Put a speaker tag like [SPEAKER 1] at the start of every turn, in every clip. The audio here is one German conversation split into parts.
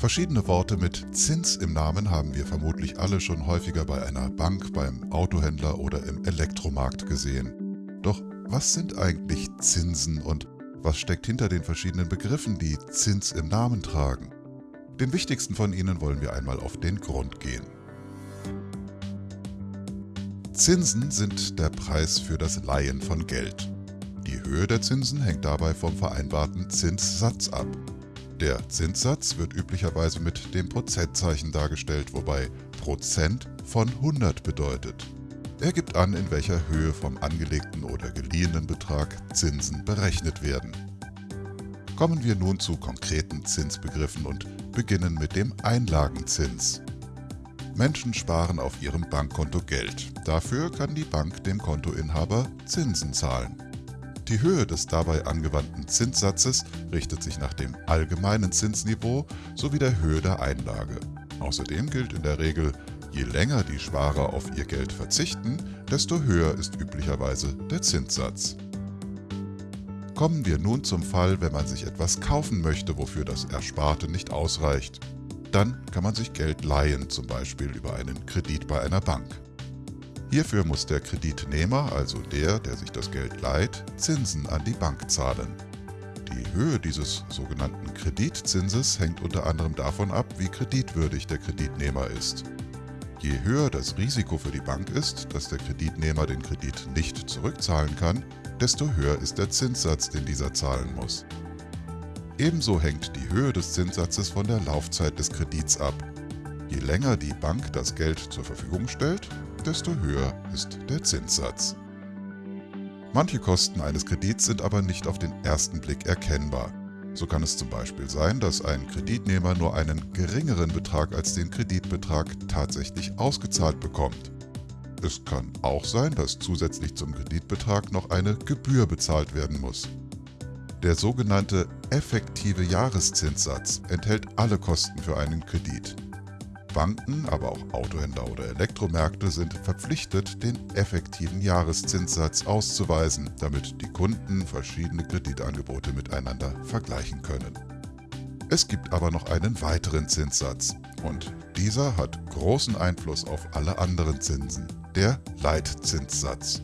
[SPEAKER 1] Verschiedene Worte mit Zins im Namen haben wir vermutlich alle schon häufiger bei einer Bank, beim Autohändler oder im Elektromarkt gesehen. Doch was sind eigentlich Zinsen und was steckt hinter den verschiedenen Begriffen, die Zins im Namen tragen? Den wichtigsten von ihnen wollen wir einmal auf den Grund gehen. Zinsen sind der Preis für das Leihen von Geld. Die Höhe der Zinsen hängt dabei vom vereinbarten Zinssatz ab. Der Zinssatz wird üblicherweise mit dem Prozentzeichen dargestellt, wobei Prozent von 100 bedeutet. Er gibt an, in welcher Höhe vom angelegten oder geliehenen Betrag Zinsen berechnet werden. Kommen wir nun zu konkreten Zinsbegriffen und beginnen mit dem Einlagenzins. Menschen sparen auf ihrem Bankkonto Geld. Dafür kann die Bank dem Kontoinhaber Zinsen zahlen. Die Höhe des dabei angewandten Zinssatzes richtet sich nach dem allgemeinen Zinsniveau sowie der Höhe der Einlage. Außerdem gilt in der Regel, je länger die Sparer auf ihr Geld verzichten, desto höher ist üblicherweise der Zinssatz. Kommen wir nun zum Fall, wenn man sich etwas kaufen möchte, wofür das Ersparte nicht ausreicht. Dann kann man sich Geld leihen, zum Beispiel über einen Kredit bei einer Bank. Hierfür muss der Kreditnehmer, also der, der sich das Geld leiht, Zinsen an die Bank zahlen. Die Höhe dieses sogenannten Kreditzinses hängt unter anderem davon ab, wie kreditwürdig der Kreditnehmer ist. Je höher das Risiko für die Bank ist, dass der Kreditnehmer den Kredit nicht zurückzahlen kann, desto höher ist der Zinssatz, den dieser zahlen muss. Ebenso hängt die Höhe des Zinssatzes von der Laufzeit des Kredits ab. Je länger die Bank das Geld zur Verfügung stellt, desto höher ist der Zinssatz. Manche Kosten eines Kredits sind aber nicht auf den ersten Blick erkennbar. So kann es zum Beispiel sein, dass ein Kreditnehmer nur einen geringeren Betrag als den Kreditbetrag tatsächlich ausgezahlt bekommt. Es kann auch sein, dass zusätzlich zum Kreditbetrag noch eine Gebühr bezahlt werden muss. Der sogenannte effektive Jahreszinssatz enthält alle Kosten für einen Kredit. Banken, aber auch Autohändler oder Elektromärkte sind verpflichtet, den effektiven Jahreszinssatz auszuweisen, damit die Kunden verschiedene Kreditangebote miteinander vergleichen können. Es gibt aber noch einen weiteren Zinssatz und dieser hat großen Einfluss auf alle anderen Zinsen, der Leitzinssatz.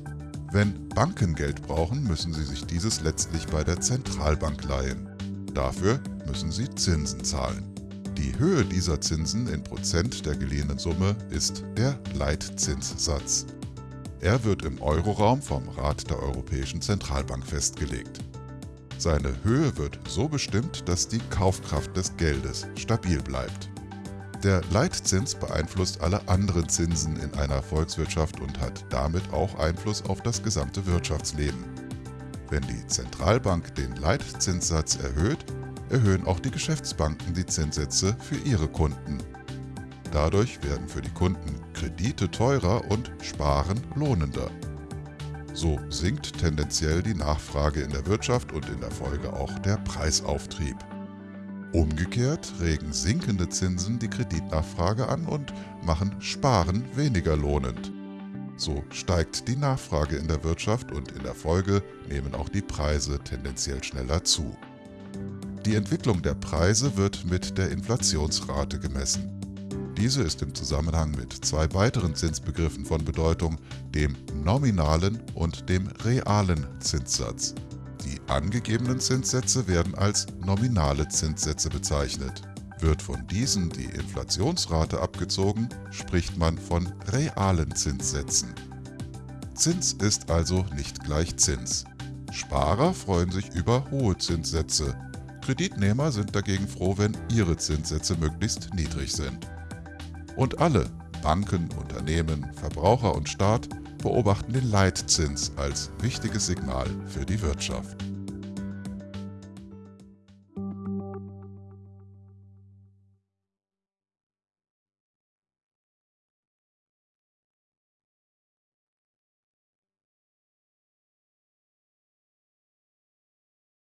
[SPEAKER 1] Wenn Banken Geld brauchen, müssen sie sich dieses letztlich bei der Zentralbank leihen. Dafür müssen sie Zinsen zahlen. Die Höhe dieser Zinsen in Prozent der geliehenen Summe ist der Leitzinssatz. Er wird im Euroraum vom Rat der Europäischen Zentralbank festgelegt. Seine Höhe wird so bestimmt, dass die Kaufkraft des Geldes stabil bleibt. Der Leitzins beeinflusst alle anderen Zinsen in einer Volkswirtschaft und hat damit auch Einfluss auf das gesamte Wirtschaftsleben. Wenn die Zentralbank den Leitzinssatz erhöht, erhöhen auch die Geschäftsbanken die Zinssätze für ihre Kunden. Dadurch werden für die Kunden Kredite teurer und Sparen lohnender. So sinkt tendenziell die Nachfrage in der Wirtschaft und in der Folge auch der Preisauftrieb. Umgekehrt regen sinkende Zinsen die Kreditnachfrage an und machen Sparen weniger lohnend. So steigt die Nachfrage in der Wirtschaft und in der Folge nehmen auch die Preise tendenziell schneller zu. Die Entwicklung der Preise wird mit der Inflationsrate gemessen. Diese ist im Zusammenhang mit zwei weiteren Zinsbegriffen von Bedeutung, dem nominalen und dem realen Zinssatz. Die angegebenen Zinssätze werden als nominale Zinssätze bezeichnet. Wird von diesen die Inflationsrate abgezogen, spricht man von realen Zinssätzen. Zins ist also nicht gleich Zins. Sparer freuen sich über hohe Zinssätze, Kreditnehmer sind dagegen froh, wenn ihre Zinssätze möglichst niedrig sind. Und alle, Banken, Unternehmen, Verbraucher und Staat, beobachten den Leitzins als wichtiges Signal für die Wirtschaft.